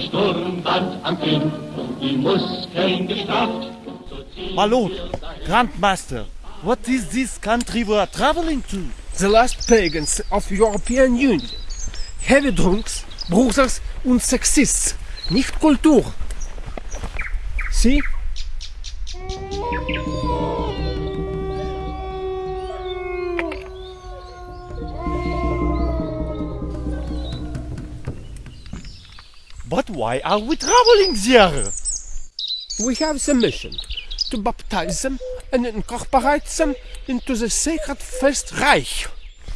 ein Sturmband am Kinn, die Muskeln gestrafft. My lord, Grandmaster, what is this country we are traveling to? The last pagans of European Union. Heavy drunks, bruisers und sexists. Nicht Kultur. See? Why are we traveling there? We have the mission to baptize them and incorporate them into the sacred first Reich.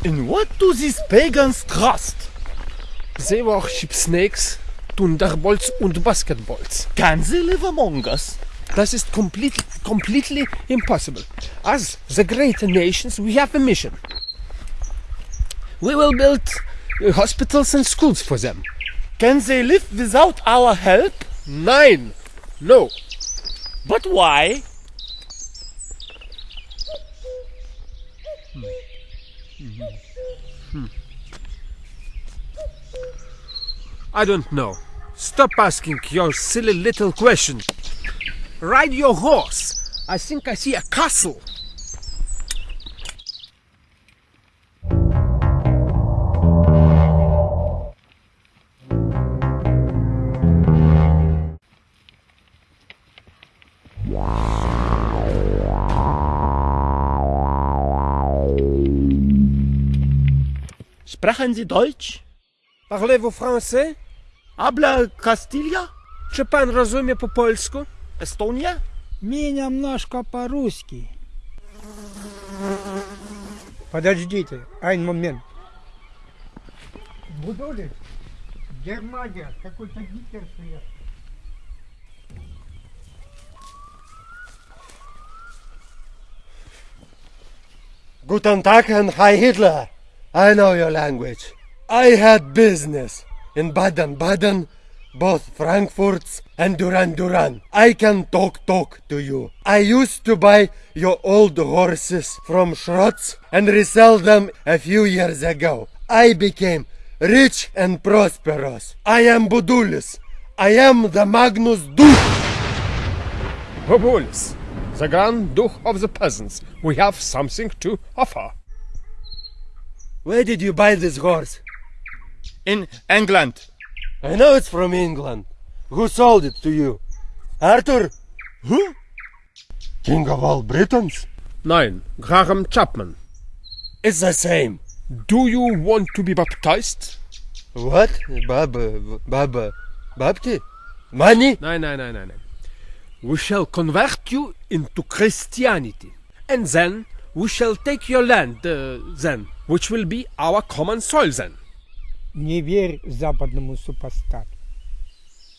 In what do these pagans trust? They worship snakes, thunderbolts und basketballs. Can they live among us? That is completely, completely impossible. As the great nations, we have a mission. We will build uh, hospitals and schools for them. Can they live without our help? Nein, no. But why? Hmm. Hmm. Hmm. I don't know. Stop asking your silly little questions. Ride your horse. I think I see a castle. Sprechen Sie Deutsch? Parlez-vous français? Habla Castilla? Czy pan rozumie po polsku? Estonia? Мне немножко по-русски. Подождите, один момент. Будулин, Германия, какой-то Гитлер приехал. Guten Tag and Hi Hitler. I know your language. I had business in Baden-Baden, both Frankfurts and Duran-Duran. I can talk talk to you. I used to buy your old horses from Schrotz and resell them a few years ago. I became rich and prosperous. I am Budulis. I am the Magnus Duke. Bobulis, the grand duke of the peasants. We have something to offer. Where did you buy this horse? In England. I know it's from England. Who sold it to you? Arthur? Who? King of all Britons? Nein, Graham Chapman. It's the same. Do you want to be baptized? What? Baba, Baba, Bapti? Money? Nein, nein, nein, nein, nein. We shall convert you into Christianity. And then we shall take your land, uh, then, which will be our common soil then. Не верь западному супостату.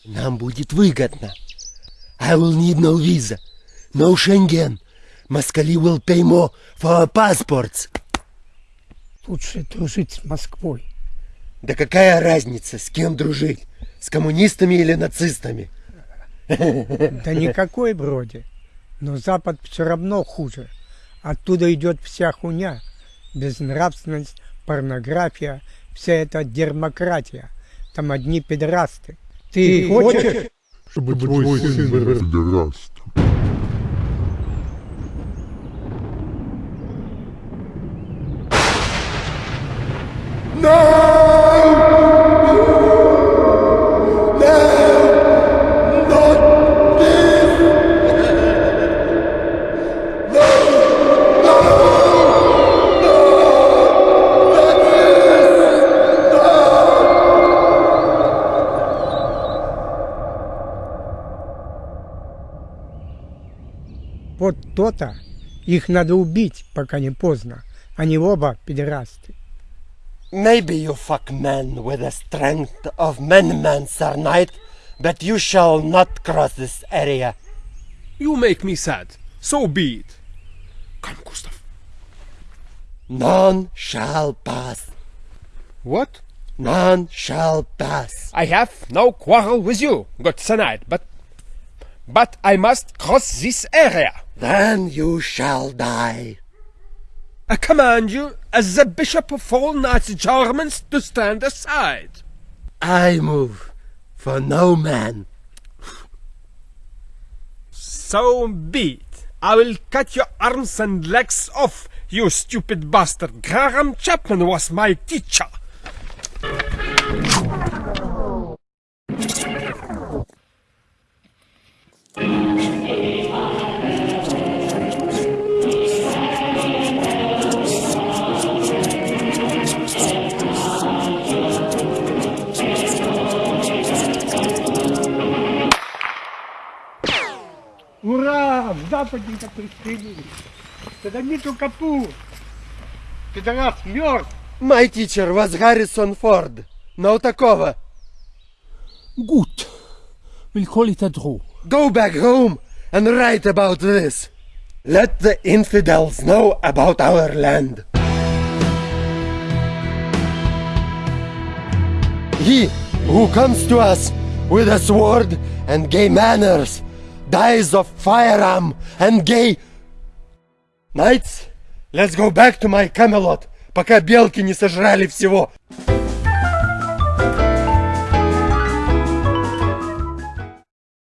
Нам будет выгодно. I will need no visa, no Schengen. Москали will pay more for our passports. Лучше дружить с Москвой. Да какая разница, с кем дружить? С коммунистами или нацистами? Да никакой вроде. Но Запад все равно хуже. Оттуда идет вся хуйня. Безнравственность, порнография, вся эта демократия. Там одни педерасты. Ты, хочешь? чтобы твой сын вырос пидораст. Вот то-то. Их надо убить, пока не поздно. Они оба педерасты. Maybe you fuck men with the strength of men man, Sir Knight, but you shall not cross this area. You make me sad. So be it. Come, Gustav. None shall pass. What? None shall pass. I have no quarrel with you, good Sir Knight, but... But I must cross this area. Then you shall die. I command you, as the bishop of all knights Germans, to stand aside. I move for no man. So be it. I will cut your arms and legs off, you stupid bastard. Graham Chapman was my teacher. Ура! Западненько пристрелили. Садомиту капу. Пидорас мертв. My teacher was Harrison Ford. No такого. Gut. We'll call it a draw. Go back home and write about this. Let the infidels know about our land. He who comes to us with a sword and gay manners dies of firearm and gay... Knights, let's go back to my Camelot, пока белки не сожрали всего.